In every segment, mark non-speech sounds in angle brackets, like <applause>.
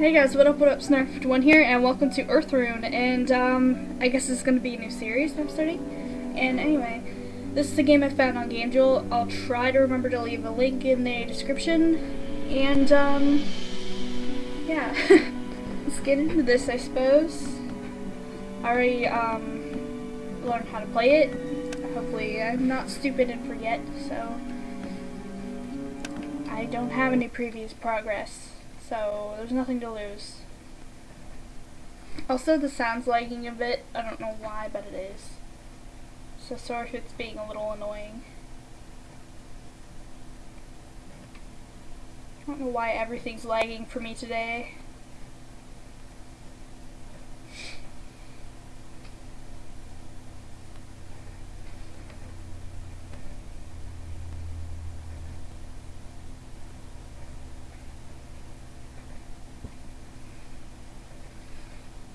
Hey guys, what up, what up, Snarf51 here, and welcome to Earthrune, and, um, I guess this is going to be a new series I'm starting, and anyway, this is a game I found on GameJolt, I'll try to remember to leave a link in the description, and, um, yeah, <laughs> let's get into this, I suppose. I already, um, learned how to play it, hopefully I'm not stupid and forget, so, I don't have any previous progress so there's nothing to lose. Also, the sound's lagging a bit. I don't know why, but it is. So sorry if it's being a little annoying. I don't know why everything's lagging for me today.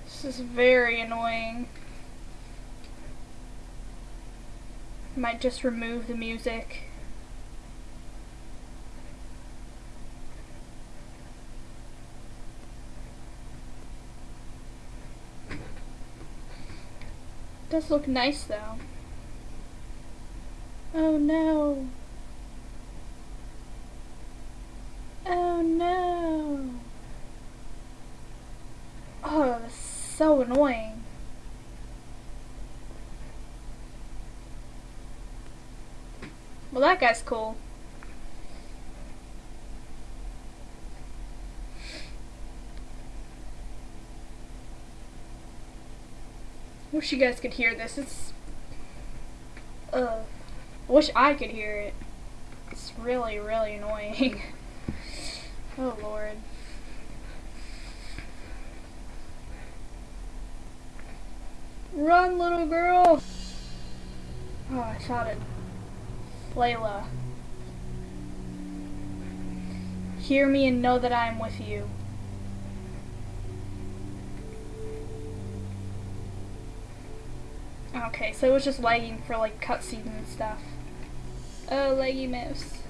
This is very annoying. Might just remove the music. does look nice though. Oh no. Oh no. Oh, so annoying. Well, that guy's cool. Wish you guys could hear this. It's uh wish I could hear it. It's really, really annoying. <laughs> oh lord. Run, little girl! Oh, I shot it. Layla. Hear me and know that I am with you. Okay, so it was just lagging for like cutscenes and stuff. Oh, laggy mouse.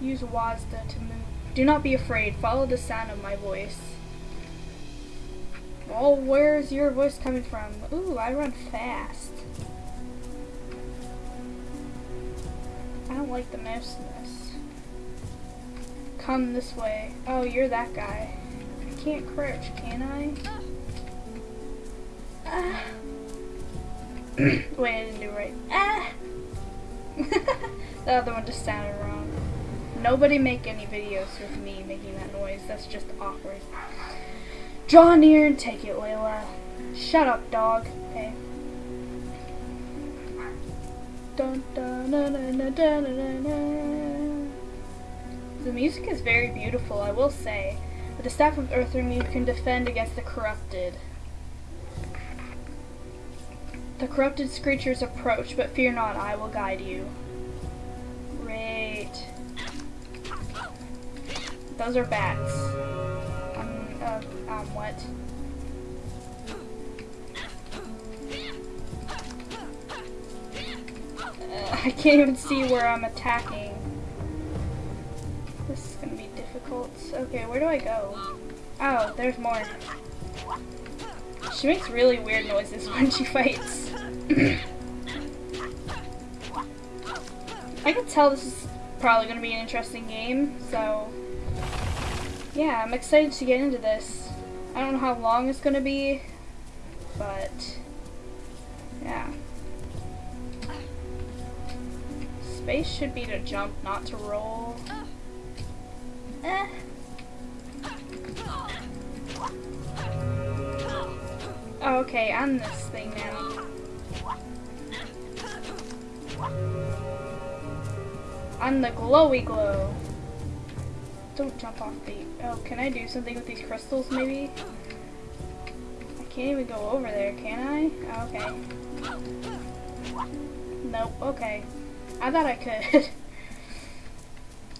Use WASD to move. Do not be afraid. Follow the sound of my voice. Oh, where's your voice coming from? Ooh, I run fast. I don't like the mouse in this. Come this way. Oh, you're that guy. I can't crouch, can I? Ah. Wait, I didn't do right. Ah! <laughs> the other one just sounded wrong. Nobody make any videos with me making that noise. That's just awkward. Draw near and take it, Layla. Shut up, dog. The music is very beautiful, I will say. With the staff of Earthrune, you can defend against the corrupted. The corrupted creatures approach, but fear not, I will guide you. Great. Those are bats um, what? Uh, I can't even see where I'm attacking. This is gonna be difficult. Okay, where do I go? Oh, there's more. She makes really weird noises <laughs> when she fights. <clears throat> I can tell this is probably to be an interesting game, so yeah, I'm excited to get into this. I don't know how long it's gonna be, but yeah. Space should be to jump, not to roll. Eh. Okay, I'm this thing now. I'm the glowy glow. Don't jump off the... Oh, can I do something with these crystals, maybe? I can't even go over there, can I? Oh, okay. Nope, okay. I thought I could. <laughs>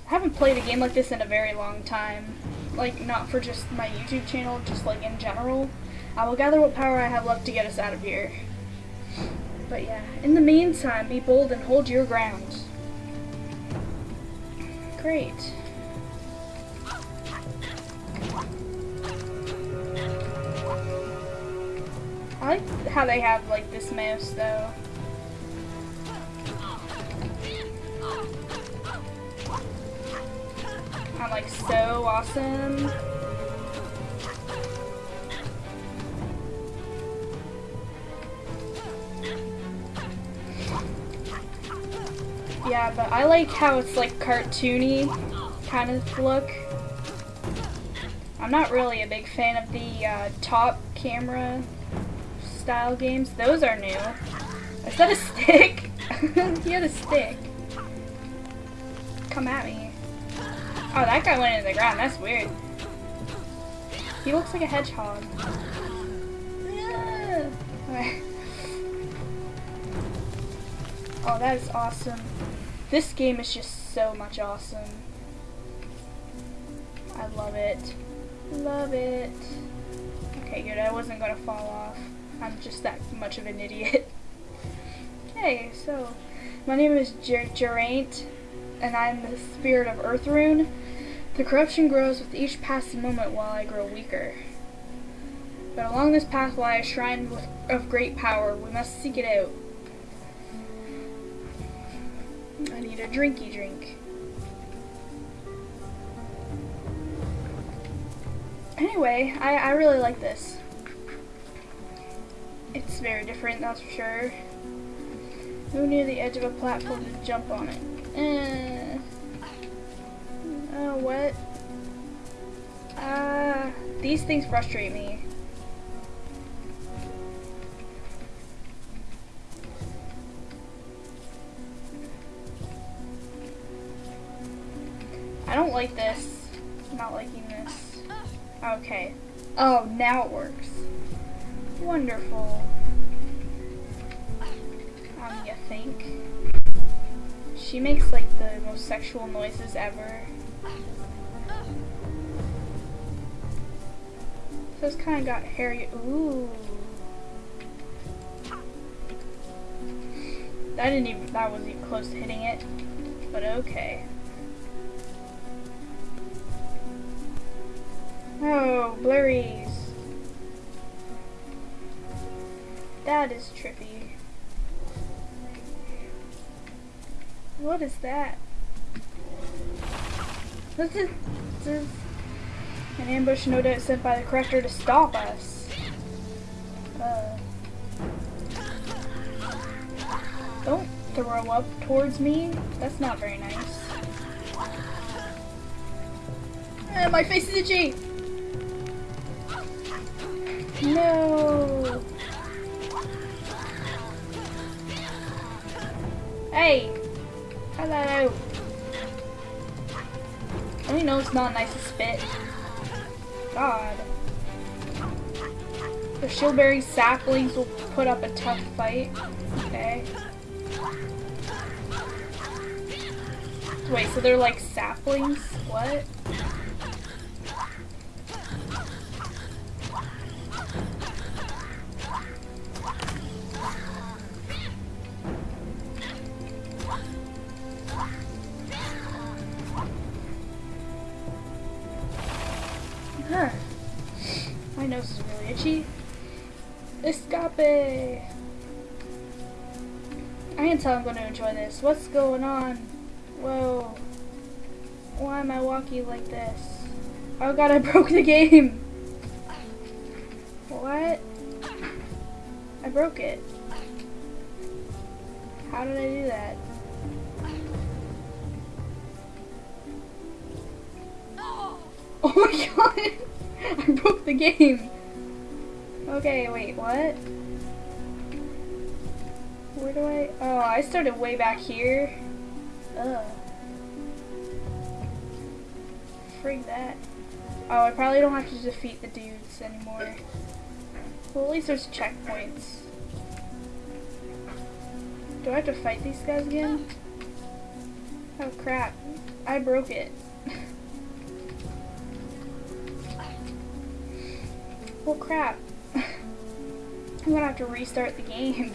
I haven't played a game like this in a very long time. Like, not for just my YouTube channel, just like in general. I will gather what power I have left to get us out of here. But yeah, in the meantime, be bold and hold your ground. Great. Like how they have like this mouse though. I'm like so awesome. Yeah, but I like how it's like cartoony kind of look. I'm not really a big fan of the uh, top camera style games. Those are new. Is that a stick? <laughs> he had a stick. Come at me. Oh, that guy went into the ground. That's weird. He looks like a hedgehog. Okay. <laughs> Oh, that is awesome. This game is just so much awesome. I love it. Love it. Okay, good. I wasn't gonna fall off. I'm just that much of an idiot. hey, so my name is Geraint, and I'm the spirit of Earthrune. The corruption grows with each passing moment while I grow weaker. But along this path lies a shrine with, of great power. We must seek it out. I need a drinky drink. Anyway, I, I really like this. It's very different, that's for sure. Move near the edge of a platform to jump on it. Eh. Oh, what? Uh, these things frustrate me. I don't like this. I'm not liking this. Okay. Oh, now it works. Wonderful. Um, you think? She makes like the most sexual noises ever. So it's kind of got hairy. Ooh. That didn't even. That wasn't even close to hitting it. But okay. Oh, blurries. That is trippy. What is that? This is, this is an ambush no doubt sent by the corrector to stop us. Uh, don't throw up towards me. That's not very nice. Eh, my face is itchy! No! Hey! Hello! I only know it's not nice to spit. God. The shieldberry saplings will put up a tough fight. Okay. Wait, so they're like saplings? What? Huh. My nose is really itchy. Escape! I can tell I'm going to enjoy this. What's going on? Whoa. Why am I walking like this? Oh god, I <laughs> broke the game! What? I broke it. How did I do that? Oh my god! <laughs> I broke the game! Okay, wait, what? Where do I... Oh, I started way back here. Ugh. Frig that. Oh, I probably don't have to defeat the dudes anymore. Well, at least there's checkpoints. Do I have to fight these guys again? Oh crap. I broke it. Well crap. <laughs> I'm gonna have to restart the game.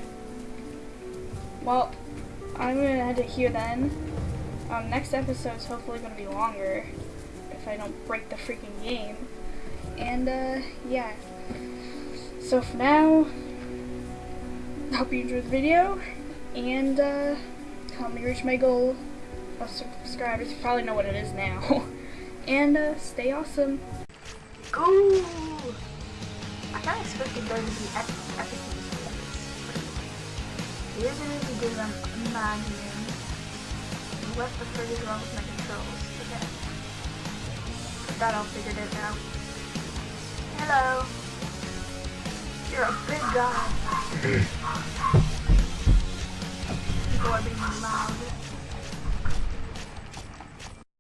Well, I'm gonna head to here then. Um, next episode's hopefully gonna be longer if I don't break the freaking game. And uh, yeah. So for now, I hope you enjoyed the video, and uh, help me reach my goal of subscribers. You probably know what it is now. <laughs> and uh, stay awesome. Go! Of expected there to be epic, epic Here's what we do, I'm imagining. What the frick is wrong with my controls? Okay. That all figured it out. Hello. You're a big guy. <clears throat> People are being loud.